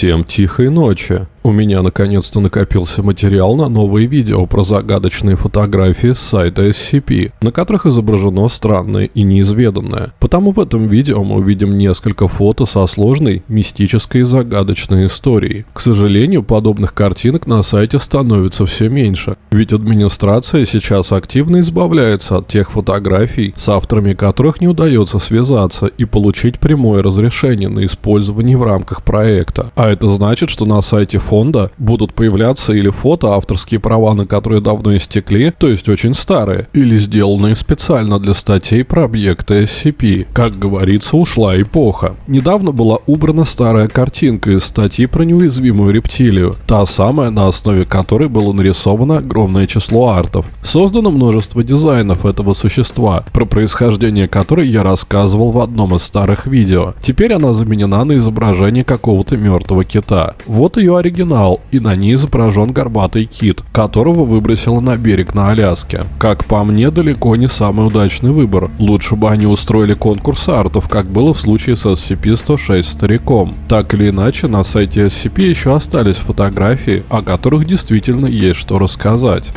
Всем тихой ночи. У меня наконец-то накопился материал на новые видео про загадочные фотографии с сайта SCP, на которых изображено странное и неизведанное. Потому в этом видео мы увидим несколько фото со сложной, мистической и загадочной историей. К сожалению, подобных картинок на сайте становится все меньше, ведь администрация сейчас активно избавляется от тех фотографий, с авторами которых не удается связаться и получить прямое разрешение на использование в рамках проекта. А это значит, что на сайте фонда будут появляться или фото, авторские права на которые давно истекли, то есть очень старые, или сделанные специально для статей про объекты SCP. Как говорится, ушла эпоха. Недавно была убрана старая картинка из статьи про неуязвимую рептилию, та самая, на основе которой было нарисовано огромное число артов. Создано множество дизайнов этого существа, про происхождение которой я рассказывал в одном из старых видео. Теперь она заменена на изображение какого-то мертвого кита. Вот ее оригинал оригинал, и на ней изображен горбатый кит, которого выбросило на берег на Аляске. Как по мне, далеко не самый удачный выбор. Лучше бы они устроили конкурс артов, как было в случае с SCP-106 стариком. Так или иначе, на сайте SCP еще остались фотографии, о которых действительно есть что рассказать.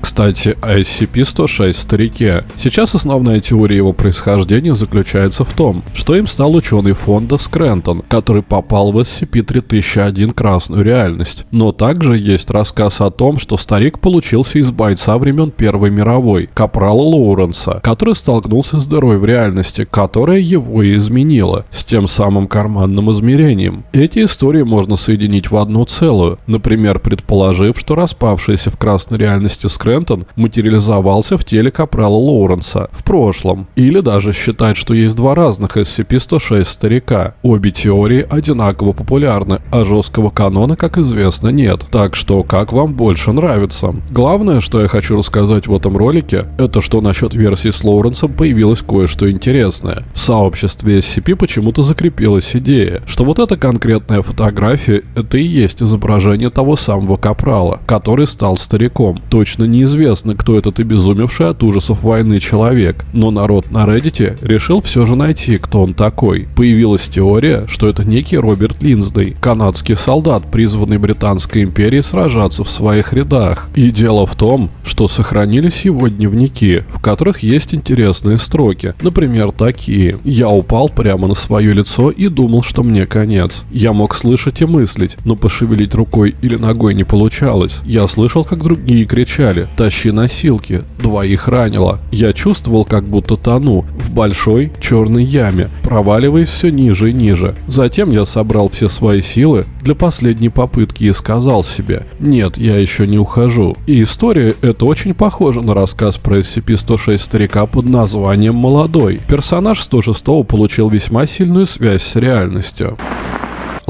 Кстати, о SCP-106 старике. Сейчас основная теория его происхождения заключается в том, что им стал ученый фонда Скрентон, который попал в SCP-3001 красную реальность. Но также есть рассказ о том, что старик получился из бойца времен Первой мировой, капрала Лоуренса, который столкнулся с дырой в реальности, которая его и изменила, с тем самым карманным измерением. Эти истории можно соединить в одну целую, например, предположив, что распавшаяся в красной реальности Скрентон Скрентон материализовался в теле капрала Лоуренса в прошлом. Или даже считать, что есть два разных SCP-106 старика. Обе теории одинаково популярны, а жесткого канона, как известно, нет. Так что, как вам больше нравится? Главное, что я хочу рассказать в этом ролике, это что насчет версии с Лоуренсом появилось кое-что интересное. В сообществе SCP почему-то закрепилась идея, что вот эта конкретная фотография, это и есть изображение того самого капрала, который стал стариком. Точно не неизвестно, кто этот обезумевший от ужасов войны человек, но народ на Reddit решил все же найти, кто он такой. Появилась теория, что это некий Роберт Линсдей, канадский солдат, призванный Британской империей сражаться в своих рядах. И дело в том, что сохранились его дневники, в которых есть интересные строки. Например, такие. «Я упал прямо на свое лицо и думал, что мне конец. Я мог слышать и мыслить, но пошевелить рукой или ногой не получалось. Я слышал, как другие кричали тащи носилки, двоих ранило. Я чувствовал, как будто тону в большой черной яме, проваливаясь все ниже и ниже. Затем я собрал все свои силы для последней попытки и сказал себе, нет, я еще не ухожу. И история эта очень похожа на рассказ про SCP-106 старика под названием «Молодой». Персонаж 106 получил весьма сильную связь с реальностью.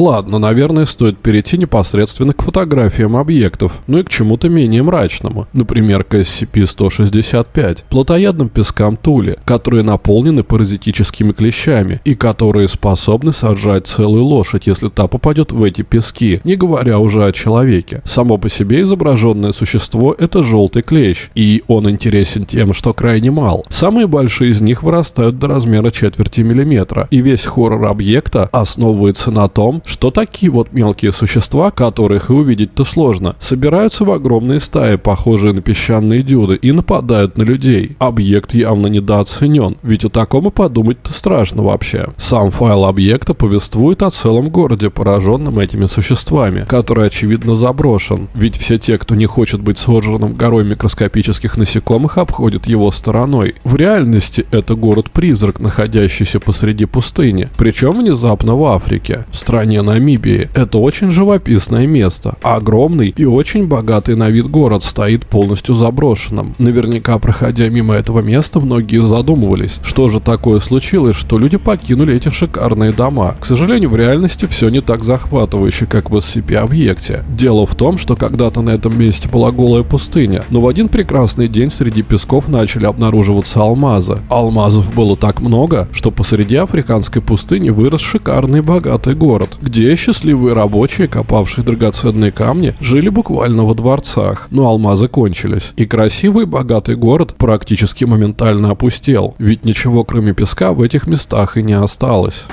Ладно, наверное, стоит перейти непосредственно к фотографиям объектов, ну и к чему-то менее мрачному. Например, к SCP-165, плотоядным пескам Тули, которые наполнены паразитическими клещами и которые способны сожрать целую лошадь, если та попадет в эти пески, не говоря уже о человеке. Само по себе изображенное существо – это желтый клещ, и он интересен тем, что крайне мал. Самые большие из них вырастают до размера четверти миллиметра, и весь хоррор объекта основывается на том, что такие вот мелкие существа, которых и увидеть-то сложно, собираются в огромные стаи, похожие на песчаные дюды, и нападают на людей. Объект явно недооценен, ведь о таком и подумать-то страшно вообще. Сам файл объекта повествует о целом городе, пораженном этими существами, который очевидно заброшен, ведь все те, кто не хочет быть сожранным горой микроскопических насекомых, обходят его стороной. В реальности это город-призрак, находящийся посреди пустыни, причем внезапно в Африке, в стране Намибии. Это очень живописное место. Огромный и очень богатый на вид город стоит полностью заброшенным. Наверняка, проходя мимо этого места, многие задумывались, что же такое случилось, что люди покинули эти шикарные дома. К сожалению, в реальности все не так захватывающе, как в SCP-объекте. Дело в том, что когда-то на этом месте была голая пустыня, но в один прекрасный день среди песков начали обнаруживаться алмазы. Алмазов было так много, что посреди африканской пустыни вырос шикарный богатый город, где счастливые рабочие, копавшие драгоценные камни, жили буквально во дворцах, но алмазы кончились. И красивый богатый город практически моментально опустел, ведь ничего кроме песка в этих местах и не осталось.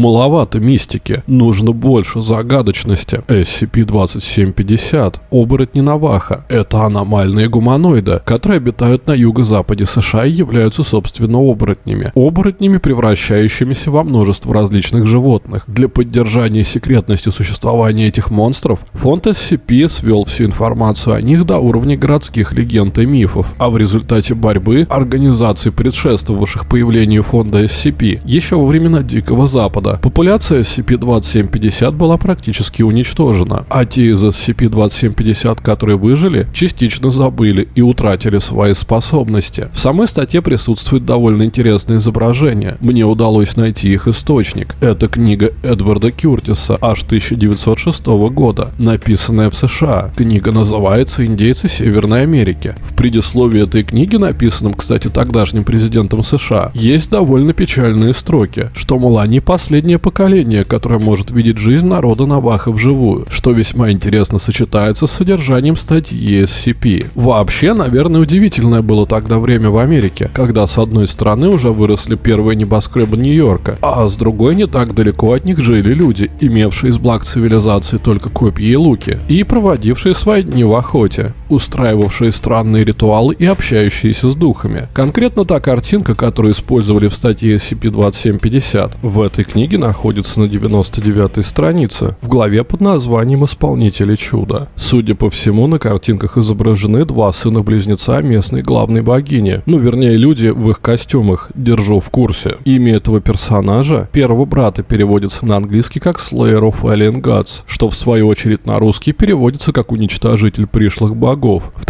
Маловато мистики, нужно больше загадочности. SCP-2750. Оборотни Наваха. Это аномальные гуманоиды, которые обитают на юго-западе США и являются, собственно, оборотнями. Оборотнями, превращающимися во множество различных животных. Для поддержания секретности существования этих монстров, фонд SCP свел всю информацию о них до уровня городских легенд и мифов, а в результате борьбы организаций, предшествовавших появлению фонда SCP, еще во времена Дикого Запада, популяция SCP-2750 была практически уничтожена, а те из SCP-2750, которые выжили, частично забыли и утратили свои способности. В самой статье присутствует довольно интересное изображение. Мне удалось найти их источник. Это книга Эдварда Кюртиса аж 1906 года, написанная в США. Книга называется «Индейцы Северной Америки». В предисловии этой книги, написанном, кстати, тогдашним президентом США, есть довольно печальные строки, что, мол, они последнее поколение, которое может видеть жизнь народа Наваха вживую, что весьма интересно сочетается с содержанием статьи SCP. Вообще, наверное, удивительное было тогда время в Америке, когда с одной стороны уже выросли первые небоскребы Нью-Йорка, а с другой не так далеко от них жили люди, имевшие из благ цивилизации только копья и луки, и проводившие свои дни в охоте, устраивавшие странные ритуалы и общающиеся с духами. Конкретно та картинка, которую использовали в статье SCP-2750, в этой книге находится на 99 странице, в главе под названием «Исполнители чуда». Судя по всему, на картинках изображены два сына-близнеца местной главной богини, ну вернее люди в их костюмах, держу в курсе. Имя этого персонажа, первого брата, переводится на английский как Slayer of Alien Gods, что в свою очередь на русский переводится как уничтожитель пришлых богов.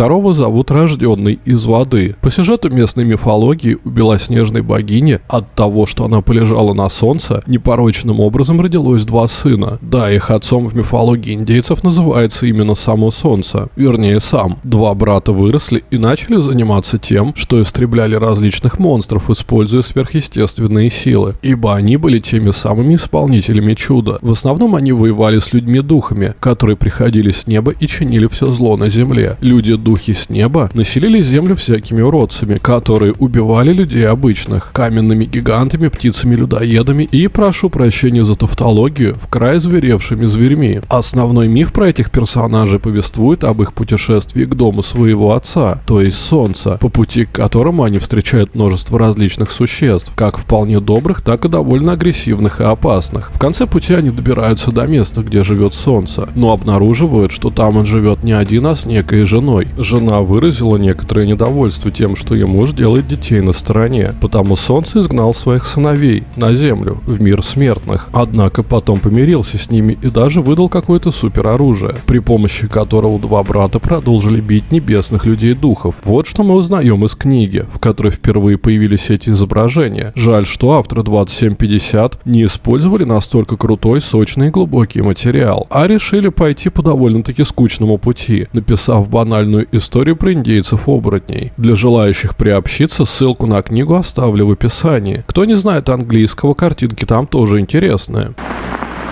Второго зовут Рожденный из воды. По сюжету местной мифологии у белоснежной богини от того, что она полежала на солнце, непорочным образом родилось два сына. Да, их отцом в мифологии индейцев называется именно само солнце, вернее сам. Два брата выросли и начали заниматься тем, что истребляли различных монстров, используя сверхъестественные силы, ибо они были теми самыми исполнителями чуда. В основном они воевали с людьми-духами, которые приходили с неба и чинили все зло на земле. Люди-духи с неба населили землю всякими уродцами, которые убивали людей обычных, каменными гигантами, птицами-людоедами и, прошу прощения за тавтологию, в край зверевшими зверьми. Основной миф про этих персонажей повествует об их путешествии к дому своего отца, то есть Солнца, по пути к которому они встречают множество различных существ, как вполне добрых, так и довольно агрессивных и опасных. В конце пути они добираются до места, где живет Солнце, но обнаруживают, что там он живет не один, а с некой женой. Жена выразила некоторое недовольство тем, что ее муж делает детей на стороне, потому Солнце изгнал своих сыновей на Землю, в мир смертных. Однако потом помирился с ними и даже выдал какое-то супероружие, при помощи которого два брата продолжили бить небесных людей-духов. Вот что мы узнаем из книги, в которой впервые появились эти изображения. Жаль, что авторы 2750 не использовали настолько крутой, сочный и глубокий материал, а решили пойти по довольно-таки скучному пути, написав банальную историю про индейцев-оборотней. Для желающих приобщиться ссылку на книгу оставлю в описании. Кто не знает английского, картинки там тоже интересные.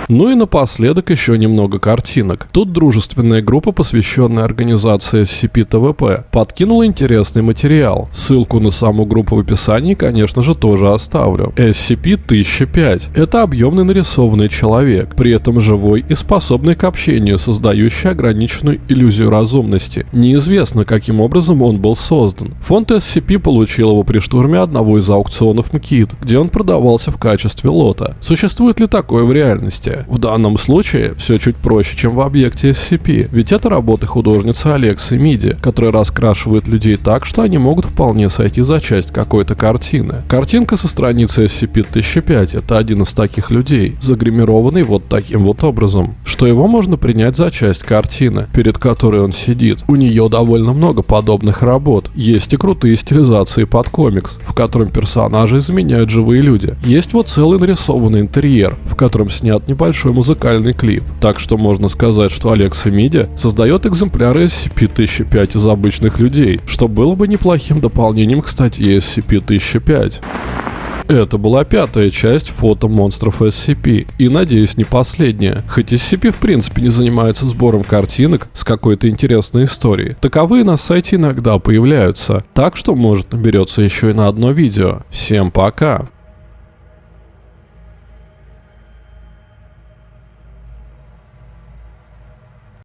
Ну и напоследок еще немного картинок. Тут дружественная группа, посвященная организации SCP-ТВП, подкинула интересный материал. Ссылку на саму группу в описании, конечно же, тоже оставлю. SCP-1005 – это объемный нарисованный человек, при этом живой и способный к общению, создающий ограниченную иллюзию разумности. Неизвестно, каким образом он был создан. Фонд SCP получил его при штурме одного из аукционов МКИД, где он продавался в качестве лота. Существует ли такое в реальности? В данном случае все чуть проще, чем в объекте SCP, ведь это работы художницы Алексы Миди, которая раскрашивает людей так, что они могут вполне сойти за часть какой-то картины. Картинка со страницы SCP-1005 — это один из таких людей, загримированный вот таким вот образом, что его можно принять за часть картины, перед которой он сидит. У нее довольно много подобных работ. Есть и крутые стилизации под комикс, в котором персонажи заменяют живые люди. Есть вот целый нарисованный интерьер, в котором снят небольшой большой музыкальный клип. Так что можно сказать, что Алекса Миди создает экземпляры SCP-1005 из обычных людей, что было бы неплохим дополнением к статье SCP-1005. Это была пятая часть фото монстров SCP, и надеюсь не последняя. Хоть SCP в принципе не занимается сбором картинок с какой-то интересной историей, таковые на сайте иногда появляются, так что может наберется еще и на одно видео. Всем пока!